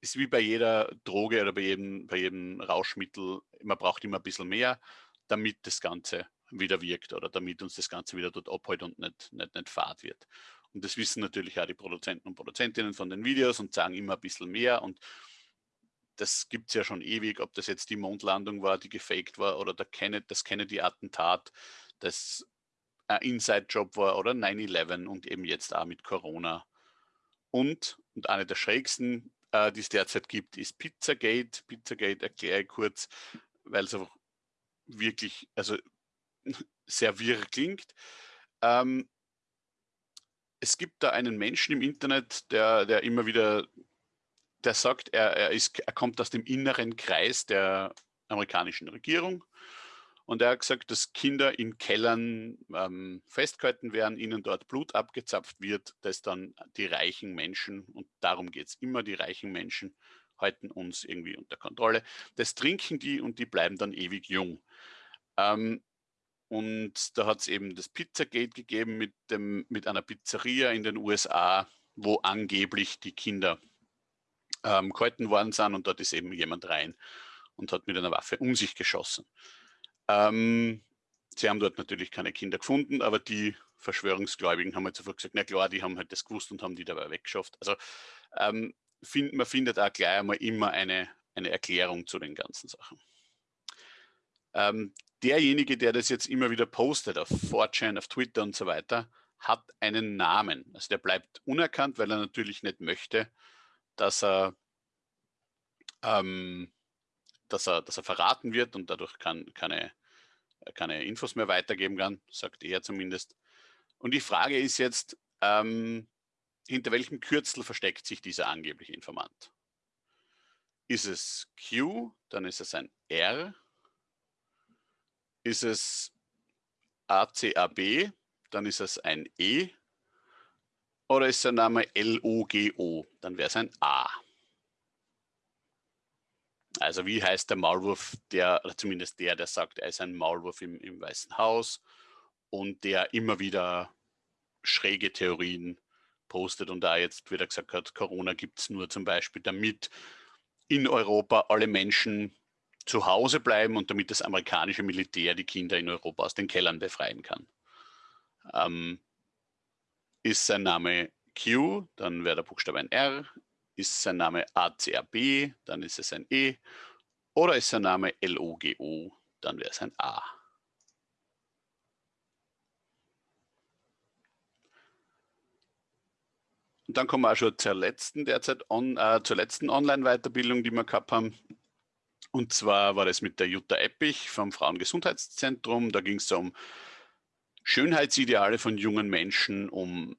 Ist wie bei jeder Droge oder bei jedem, bei jedem Rauschmittel, man braucht immer ein bisschen mehr, damit das Ganze wieder wirkt oder damit uns das Ganze wieder dort abhält und nicht, nicht, nicht fad wird. Und das wissen natürlich auch die Produzenten und Produzentinnen von den Videos und sagen immer ein bisschen mehr. Und das gibt es ja schon ewig, ob das jetzt die Mondlandung war, die gefaked war oder der Kennedy, das Kennedy-Attentat, das ein Inside-Job war oder 9-11 und eben jetzt auch mit Corona. Und, und eine der schrägsten, äh, die es derzeit gibt, ist Pizzagate. Pizzagate erkläre ich kurz, weil es einfach wirklich, also sehr wirr klingt. Ähm, es gibt da einen Menschen im Internet, der, der immer wieder, der sagt, er, er, ist, er kommt aus dem inneren Kreis der amerikanischen Regierung und er hat gesagt, dass Kinder in Kellern ähm, festgehalten werden, ihnen dort Blut abgezapft wird, das dann die reichen Menschen, und darum geht es immer, die reichen Menschen halten uns irgendwie unter Kontrolle. Das trinken die und die bleiben dann ewig jung. Ähm, und da hat es eben das Pizzagate gegeben mit, dem, mit einer Pizzeria in den USA, wo angeblich die Kinder ähm, gehalten worden sind und dort ist eben jemand rein und hat mit einer Waffe um sich geschossen. Ähm, sie haben dort natürlich keine Kinder gefunden, aber die Verschwörungsgläubigen haben halt sofort gesagt, na klar, die haben halt das gewusst und haben die dabei weggeschafft. Also ähm, find, man findet auch gleich einmal immer eine, eine Erklärung zu den ganzen Sachen. Ähm, derjenige, der das jetzt immer wieder postet auf 4chan, auf Twitter und so weiter, hat einen Namen. Also der bleibt unerkannt, weil er natürlich nicht möchte, dass er, ähm, dass er, dass er verraten wird und dadurch kann, keine, keine Infos mehr weitergeben kann, sagt er zumindest. Und die Frage ist jetzt, ähm, hinter welchem Kürzel versteckt sich dieser angebliche Informant? Ist es Q, dann ist es ein R, ist es ACAB, dann ist es ein E. Oder ist der Name LOGO, dann wäre es ein A. Also wie heißt der Maulwurf, der, zumindest der, der sagt, er ist ein Maulwurf im, im Weißen Haus und der immer wieder schräge Theorien postet und da jetzt wieder gesagt hat, Corona gibt es nur zum Beispiel, damit in Europa alle Menschen zu Hause bleiben und damit das amerikanische Militär die Kinder in Europa aus den Kellern befreien kann. Ähm, ist sein Name Q, dann wäre der Buchstabe ein R, ist sein Name ACRB, dann ist es ein E, oder ist sein Name LOGO, dann wäre es ein A. Und dann kommen wir auch schon zur letzten on, äh, zur letzten Online-Weiterbildung, die wir gehabt haben. Und zwar war das mit der Jutta Eppich vom Frauengesundheitszentrum. Da ging es um Schönheitsideale von jungen Menschen, um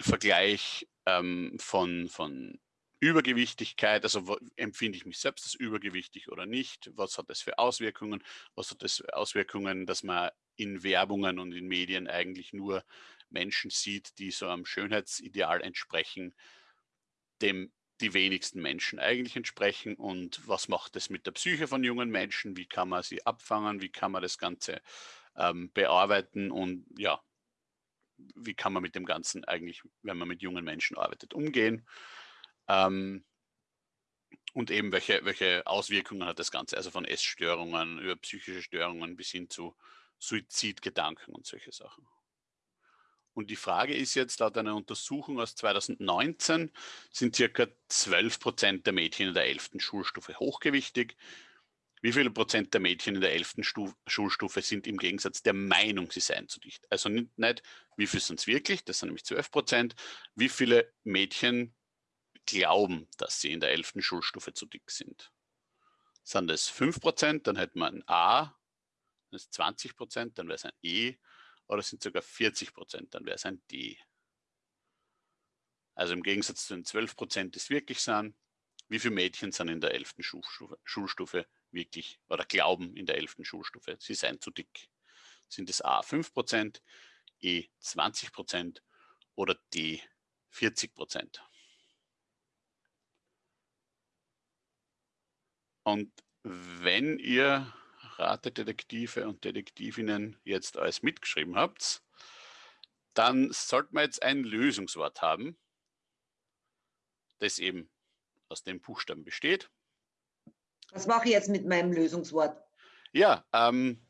Vergleich ähm, von, von Übergewichtigkeit, also empfinde ich mich selbst als übergewichtig oder nicht? Was hat das für Auswirkungen? Was hat das für Auswirkungen, dass man in Werbungen und in Medien eigentlich nur Menschen sieht, die so einem Schönheitsideal entsprechen, dem die wenigsten Menschen eigentlich entsprechen? Und was macht das mit der Psyche von jungen Menschen, wie kann man sie abfangen, wie kann man das Ganze ähm, bearbeiten? Und ja, wie kann man mit dem Ganzen eigentlich, wenn man mit jungen Menschen arbeitet, umgehen. Ähm, und eben welche, welche Auswirkungen hat das Ganze, also von Essstörungen über psychische Störungen bis hin zu Suizidgedanken und solche Sachen. Und die Frage ist jetzt, laut einer Untersuchung aus 2019 sind circa 12 Prozent der Mädchen in der 11. Schulstufe hochgewichtig. Wie viele Prozent der Mädchen in der 11. Schulstufe sind im Gegensatz der Meinung, sie seien zu dicht? Also nicht, nicht wie viele sind es wirklich, das sind nämlich 12 Prozent. Wie viele Mädchen glauben, dass sie in der 11. Schulstufe zu dick sind? Sind es 5 Prozent, dann hätten wir ein A, das ist 20 Prozent, dann wäre es ein E oder sind sogar 40 Prozent, dann wäre es ein D. Also im Gegensatz zu den 12 Prozent, die es wirklich sind, wie viele Mädchen sind in der 11. Schulstufe, Schulstufe wirklich oder glauben in der 11. Schulstufe, sie seien zu dick? Sind es A 5 Prozent, E 20 Prozent oder D 40 Prozent? Und wenn ihr Ratedetektive und Detektivinnen jetzt alles mitgeschrieben habt, dann sollten wir jetzt ein Lösungswort haben, das eben aus den Buchstaben besteht. Was mache ich jetzt mit meinem Lösungswort? Ja, ähm,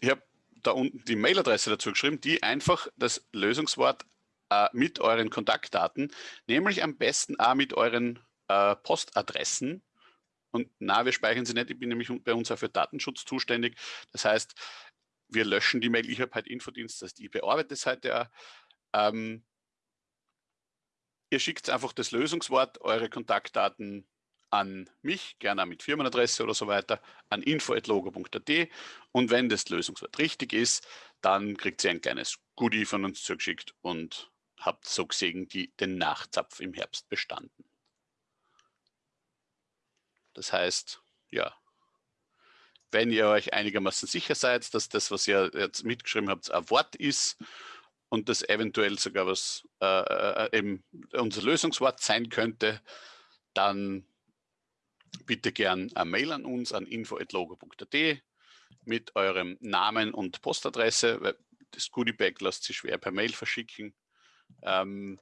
ich habe da unten die Mailadresse dazu geschrieben, die einfach das Lösungswort äh, mit euren Kontaktdaten, nämlich am besten auch mit euren äh, Postadressen und na, wir speichern sie nicht. Ich bin nämlich bei uns auch für Datenschutz zuständig. Das heißt, wir löschen die Mail. Ich habe halt Infodienst, das heißt, ich bearbeite es heute auch. Ähm, ihr schickt einfach das Lösungswort, eure Kontaktdaten an mich, gerne mit Firmenadresse oder so weiter, an info.logo.at und wenn das Lösungswort richtig ist, dann kriegt ihr ein kleines Goodie von uns zugeschickt und habt so gesehen die, den Nachzapf im Herbst bestanden. Das heißt, ja, wenn ihr euch einigermaßen sicher seid, dass das, was ihr jetzt mitgeschrieben habt, ein Wort ist und das eventuell sogar was äh, äh, eben unser Lösungswort sein könnte, dann bitte gern eine Mail an uns an info.logo.at mit eurem Namen und Postadresse. Weil das Goodiebag lässt sich schwer per Mail verschicken. Ähm,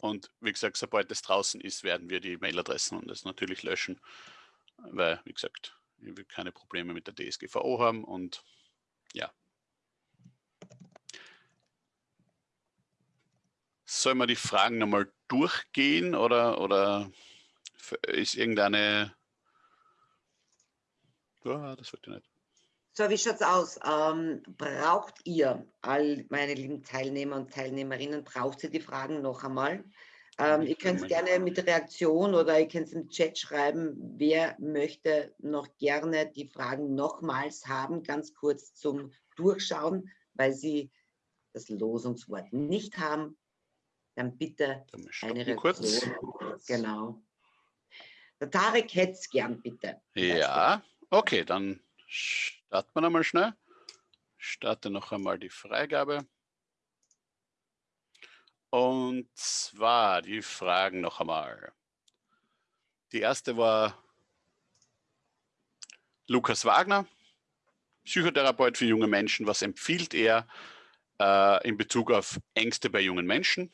und wie gesagt, sobald es draußen ist, werden wir die Mailadressen und das natürlich löschen, weil, wie gesagt, wir keine Probleme mit der DSGVO haben und ja. Sollen wir die Fragen nochmal durchgehen oder, oder ist irgendeine... Ja, das wird ja nicht. So, wie schaut es aus? Ähm, braucht ihr, all meine lieben Teilnehmer und Teilnehmerinnen, braucht ihr die Fragen noch einmal? Ähm, ihr könnt gerne mit Reaktion oder ihr könnt es im Chat schreiben, wer möchte noch gerne die Fragen nochmals haben, ganz kurz zum Durchschauen, weil sie das Losungswort nicht haben. Dann bitte eine Reaktion. Kurz. Genau. Der Tarek hätte es gern, bitte. Ja, okay, dann Starten wir nochmal schnell. starte noch einmal die Freigabe. Und zwar die Fragen noch einmal. Die erste war Lukas Wagner, Psychotherapeut für junge Menschen. Was empfiehlt er äh, in Bezug auf Ängste bei jungen Menschen?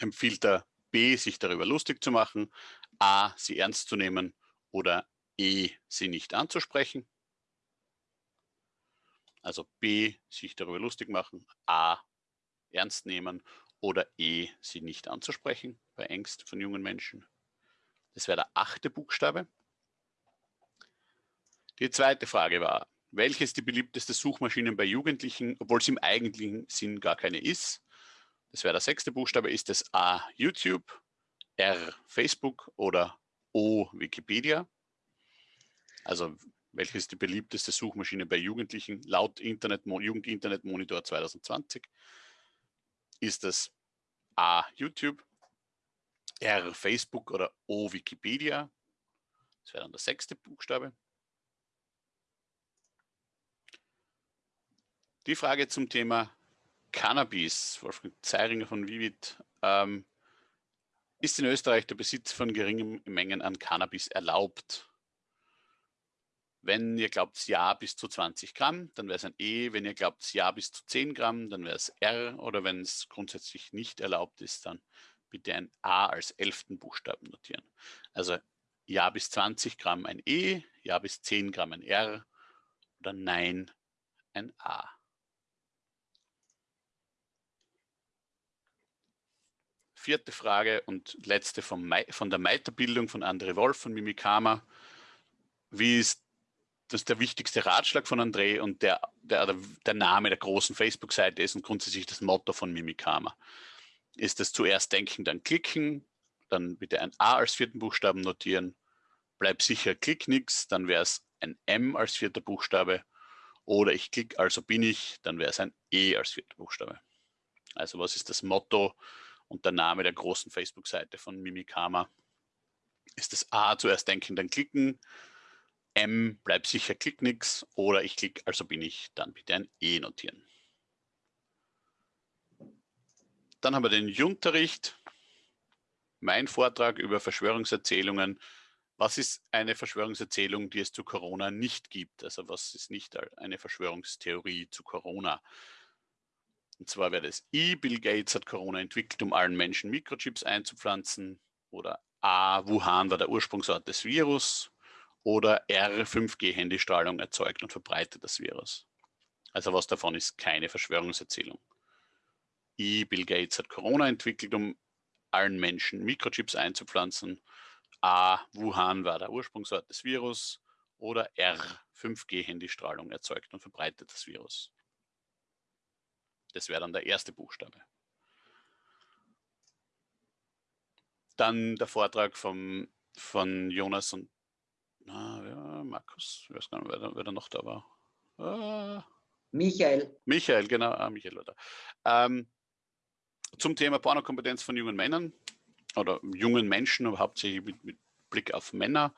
Empfiehlt er B, sich darüber lustig zu machen, A, sie ernst zu nehmen oder E, sie nicht anzusprechen? Also B, sich darüber lustig machen, A, ernst nehmen oder E, sie nicht anzusprechen bei Ängsten von jungen Menschen. Das wäre der achte Buchstabe. Die zweite Frage war, welches die beliebteste Suchmaschine bei Jugendlichen, obwohl es im eigentlichen Sinn gar keine ist? Das wäre der sechste Buchstabe. Ist es A, YouTube, R, Facebook oder O, Wikipedia? Also welches die beliebteste Suchmaschine bei Jugendlichen laut Internet, Jugend Monitor 2020? Ist es A, YouTube, R, Facebook oder O, Wikipedia? Das wäre dann der sechste Buchstabe. Die Frage zum Thema Cannabis, Wolfgang Zeiringer von Vivid. Ähm, ist in Österreich der Besitz von geringen Mengen an Cannabis erlaubt? Wenn ihr glaubt ja bis zu 20 Gramm, dann wäre es ein E. Wenn ihr glaubt ja bis zu 10 Gramm, dann wäre es R. Oder wenn es grundsätzlich nicht erlaubt ist, dann bitte ein A als elften Buchstaben notieren. Also ja bis 20 Gramm ein E, ja bis 10 Gramm ein R oder Nein ein A. vierte Frage und letzte vom, von der Meiterbildung von André Wolf von Mimikama. Wie ist das der wichtigste Ratschlag von André und der, der, der Name der großen Facebook-Seite ist und grundsätzlich das Motto von Mimikama. Ist das zuerst denken, dann klicken, dann bitte ein A als vierten Buchstaben notieren, bleib sicher, klick nichts, dann wäre es ein M als vierter Buchstabe oder ich klicke, also bin ich, dann wäre es ein E als vierter Buchstabe. Also was ist das Motto und der Name der großen Facebook-Seite von Mimikama ist das A, zuerst denken, dann klicken, M, bleib sicher, klick nix oder ich klicke, also bin ich, dann bitte ein E notieren. Dann haben wir den Junterricht, mein Vortrag über Verschwörungserzählungen. Was ist eine Verschwörungserzählung, die es zu Corona nicht gibt? Also was ist nicht eine Verschwörungstheorie zu Corona? Und zwar wäre das I, Bill Gates hat Corona entwickelt, um allen Menschen Mikrochips einzupflanzen. Oder A, Wuhan war der Ursprungsort des Virus. Oder R, 5G-Handystrahlung erzeugt und verbreitet das Virus. Also was davon ist keine Verschwörungserzählung. I, Bill Gates hat Corona entwickelt, um allen Menschen Mikrochips einzupflanzen. A, Wuhan war der Ursprungsort des Virus. Oder R, 5G-Handystrahlung erzeugt und verbreitet das Virus. Das wäre dann der erste Buchstabe. Dann der Vortrag vom, von Jonas und na, ja, Markus, ich weiß gar nicht, wer, wer da noch da war. Ah, Michael. Michael, genau, ah, Michael war da. Ähm, zum Thema Pornokompetenz von jungen Männern oder jungen Menschen, aber hauptsächlich mit, mit Blick auf Männer.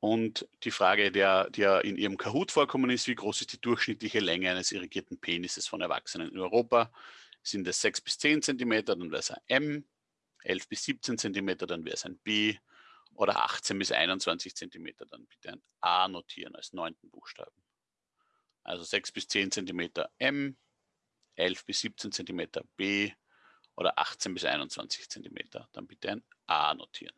Und die Frage, der, die ja in Ihrem Kahoot vorkommen ist, wie groß ist die durchschnittliche Länge eines irrigierten Penises von Erwachsenen in Europa? Sind es 6 bis 10 cm, dann wäre es ein M, 11 bis 17 cm, dann wäre es ein B oder 18 bis 21 cm, dann bitte ein A notieren als neunten Buchstaben. Also 6 bis 10 cm M, 11 bis 17 cm B oder 18 bis 21 cm, dann bitte ein A notieren.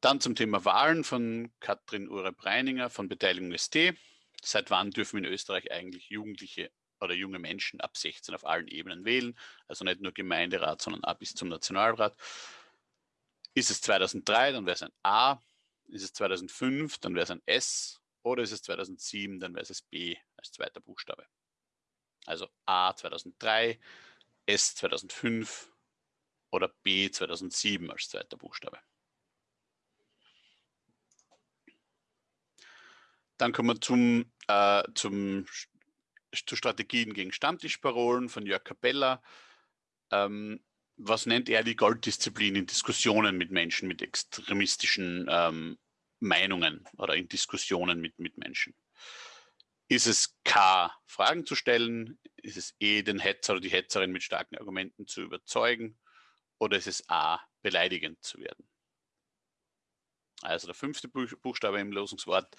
Dann zum Thema Wahlen von Katrin Ure-Breininger von Beteiligung ST. Seit wann dürfen in Österreich eigentlich Jugendliche oder junge Menschen ab 16 auf allen Ebenen wählen? Also nicht nur Gemeinderat, sondern ab bis zum Nationalrat. Ist es 2003, dann wäre es ein A. Ist es 2005, dann wäre es ein S. Oder ist es 2007, dann wäre es B als zweiter Buchstabe. Also A 2003, S 2005 oder B 2007 als zweiter Buchstabe. Dann kommen wir zum, äh, zum, zu Strategien gegen Stammtischparolen von Jörg Capella. Ähm, was nennt er die Golddisziplin in Diskussionen mit Menschen mit extremistischen ähm, Meinungen oder in Diskussionen mit, mit Menschen. Ist es K, Fragen zu stellen? Ist es E, den Hetzer oder die Hetzerin mit starken Argumenten zu überzeugen? Oder ist es A, beleidigend zu werden? Also der fünfte Buchstabe im Losungswort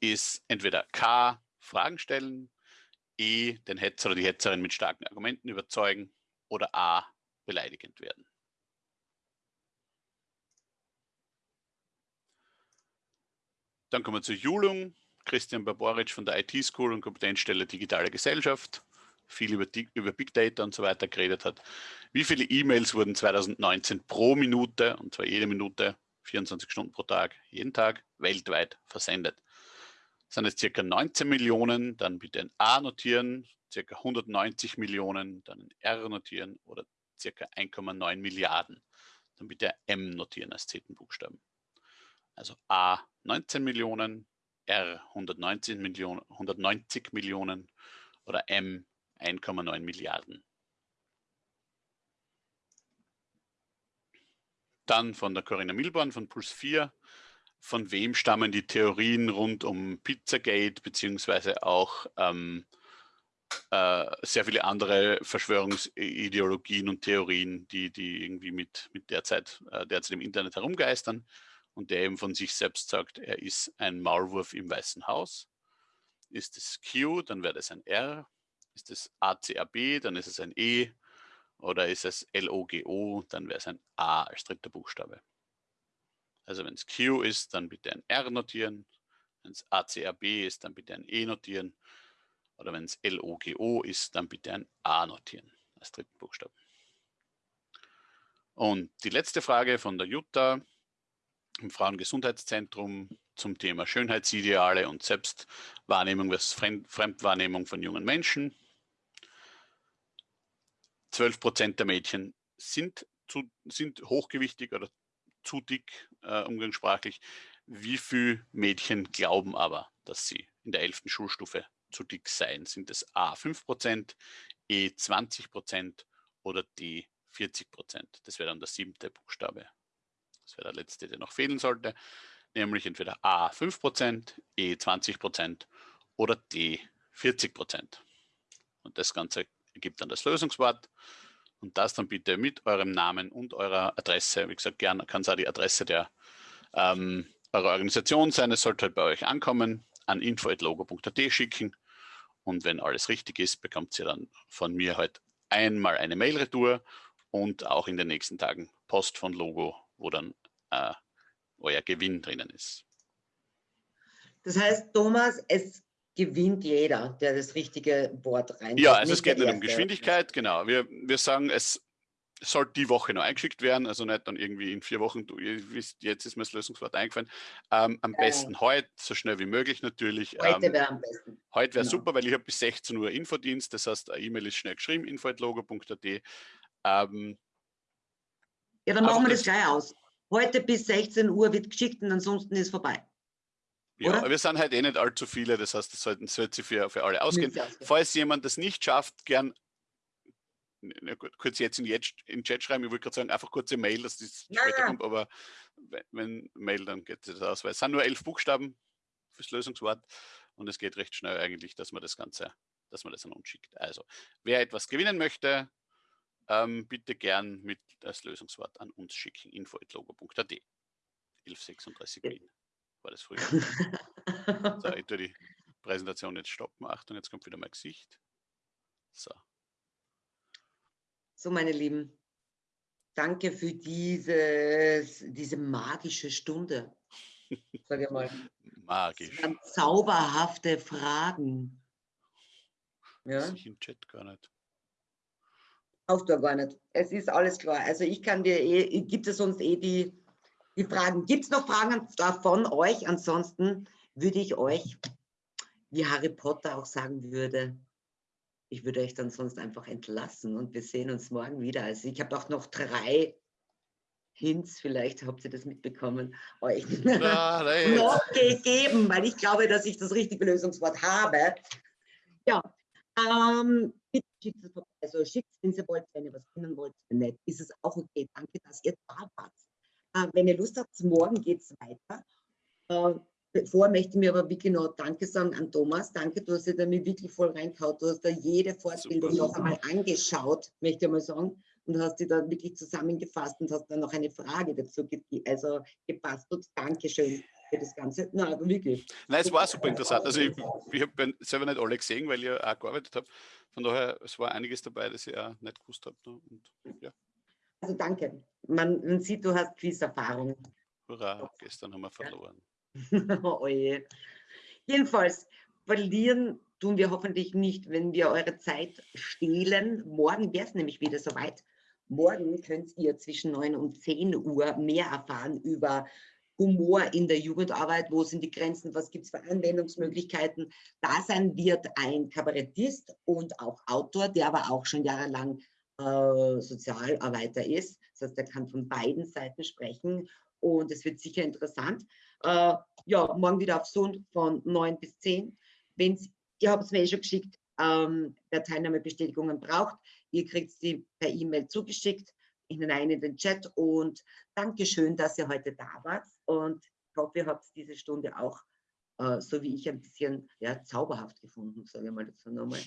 ist entweder K, Fragen stellen, E, den Hetzer oder die Hetzerin mit starken Argumenten überzeugen oder A, beleidigend werden. Dann kommen wir zur Julung. Christian Barboric von der IT School und Kompetenzstelle Digitale Gesellschaft viel über, über, Big Data und so weiter geredet hat. Wie viele E-Mails wurden 2019 pro Minute, und zwar jede Minute, 24 Stunden pro Tag, jeden Tag, weltweit versendet? Sind es circa 19 Millionen, dann bitte ein A notieren, circa 190 Millionen, dann ein R notieren oder circa 1,9 Milliarden. Dann bitte M notieren als zehnten Buchstaben. Also A 19 Millionen, R 119 Millionen, 190 Millionen oder M 1,9 Milliarden. Dann von der Corinna Milborn von Puls 4. Von wem stammen die Theorien rund um Pizzagate beziehungsweise auch ähm, äh, sehr viele andere Verschwörungsideologien und Theorien, die, die irgendwie mit, mit derzeit, äh, derzeit im Internet herumgeistern und der eben von sich selbst sagt, er ist ein Maulwurf im Weißen Haus. Ist es Q, dann wäre das ein R. Ist es ACAB, dann ist es ein E. Oder ist es LOGO, dann wäre es ein A als dritter Buchstabe. Also wenn es Q ist, dann bitte ein R notieren. Wenn es ACAB ist, dann bitte ein E notieren. Oder wenn es LOGO ist, dann bitte ein A notieren als dritten Buchstaben. Und die letzte Frage von der Jutta im Frauengesundheitszentrum zum Thema Schönheitsideale und Selbstwahrnehmung versus Fremdwahrnehmung von jungen Menschen. 12 Prozent der Mädchen sind, zu, sind hochgewichtig oder zu dick, äh, umgangssprachlich. Wie viele Mädchen glauben aber, dass sie in der 11. Schulstufe zu dick seien? Sind es A 5 Prozent, E 20 Prozent oder D 40 Prozent? Das wäre dann der siebte Buchstabe das wäre der letzte, der noch fehlen sollte, nämlich entweder A 5%, E 20% oder D 40%. Und das Ganze ergibt dann das Lösungswort und das dann bitte mit eurem Namen und eurer Adresse, wie gesagt, gerne kann es auch die Adresse der ähm, eurer Organisation sein, es sollte halt bei euch ankommen, an info.logo.at schicken. Und wenn alles richtig ist, bekommt ihr dann von mir halt einmal eine Mail-Retour und auch in den nächsten Tagen Post von Logo wo dann äh, euer Gewinn drinnen ist. Das heißt, Thomas, es gewinnt jeder, der das richtige Wort rein. Ja, also es geht nicht um Geschwindigkeit, genau. Wir, wir sagen, es soll die Woche noch eingeschickt werden, also nicht dann irgendwie in vier Wochen, du, ihr wisst, jetzt ist mir das Lösungswort eingefallen. Ähm, am besten ja. heute, so schnell wie möglich natürlich. Heute ähm, wäre am besten. Heute wäre genau. super, weil ich habe bis 16 Uhr Infodienst, das heißt, eine E-Mail ist schnell geschrieben, info.logo.at. Ähm, ja, dann machen wir das, das gleich aus. Heute bis 16 Uhr wird geschickt und ansonsten ist vorbei. Ja, Oder? aber wir sind halt eh nicht allzu viele, das heißt, das sollten, sollte für, für alle ausgehen. Falls jemand das nicht schafft, gern kurz jetzt in, jetzt in Chat schreiben, ich wollte gerade sagen, einfach kurze Mail, dass das ja. später kommt, aber wenn Mail, dann geht das aus, weil es sind nur elf Buchstaben fürs Lösungswort und es geht recht schnell eigentlich, dass man das Ganze, dass man das an uns schickt. Also, wer etwas gewinnen möchte, ähm, bitte gern mit das Lösungswort an uns schicken, info.logo.at. 1136 Wien war das früher. so, ich tue die Präsentation jetzt stoppen. Achtung, jetzt kommt wieder mein Gesicht. So. So, meine Lieben, danke für dieses, diese magische Stunde. Sag ich mal. Magisch. Zauberhafte Fragen. Ja? Das ich im Chat gar nicht. Brauchst du gar nicht. Es ist alles klar. Also ich kann dir eh, gibt es sonst eh die, die Fragen. Gibt es noch Fragen von euch? Ansonsten würde ich euch, wie Harry Potter auch sagen würde, ich würde euch dann sonst einfach entlassen und wir sehen uns morgen wieder. Also ich habe auch noch drei Hints, vielleicht habt ihr das mitbekommen, euch ja, noch gegeben, weil ich glaube, dass ich das richtige Lösungswort habe. Ja, ähm, bitte schickt es vorbei. Also schickt es, wenn ihr wollt, wenn ihr was finden wollt, wenn nicht, ist es auch okay. Danke, dass ihr da wart. Äh, wenn ihr Lust habt, morgen geht es weiter. Äh, bevor möchte ich mir aber wirklich noch Danke sagen an Thomas. Danke, du hast dich da mir wirklich voll reingehauen. Du hast da jede Fortbildung noch einmal angeschaut, möchte ich mal sagen. Und hast dich da wirklich zusammengefasst und hast dann noch eine Frage dazu ge also gebastelt. Dankeschön für das Ganze. Nein, aber wirklich. Nein, es war super interessant. Also ich, ich habe selber nicht alle gesehen, weil ich auch gearbeitet habe. Von daher, es war einiges dabei, das ich auch nicht gewusst habe. Ne? Und, ja. Also danke. Man, man sieht, du hast Quiz-Erfahrung. Hurra, gestern haben wir verloren. oh je. Jedenfalls, verlieren tun wir hoffentlich nicht, wenn wir eure Zeit stehlen. Morgen wäre es nämlich wieder soweit. Morgen könnt ihr zwischen 9 und 10 Uhr mehr erfahren über Humor in der Jugendarbeit, wo sind die Grenzen, was gibt es für Anwendungsmöglichkeiten. Da sein wird ein Kabarettist und auch Autor, der aber auch schon jahrelang äh, Sozialarbeiter ist. Das heißt, er kann von beiden Seiten sprechen und es wird sicher interessant. Äh, ja, morgen wieder auf Sohn von 9 bis 10. Wenn's, ihr habt es mir eh schon geschickt, ähm, wer Teilnahmebestätigungen braucht, ihr kriegt sie per E-Mail zugeschickt hinein in den Chat und Dankeschön, dass ihr heute da wart und ich hoffe, ihr habt diese Stunde auch, äh, so wie ich, ein bisschen ja, zauberhaft gefunden, sage ich mal dazu nochmal.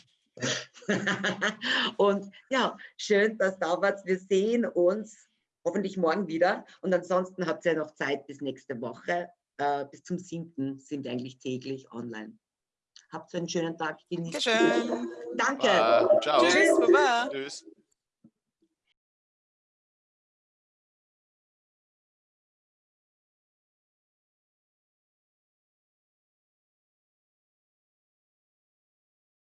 und ja, schön, dass da wart. Wir sehen uns hoffentlich morgen wieder und ansonsten habt ihr noch Zeit bis nächste Woche. Äh, bis zum 7. sind wir eigentlich täglich online. Habt einen schönen Tag. Genießt. Danke. Uh, ciao. Tschüss. Baba. Tschüss.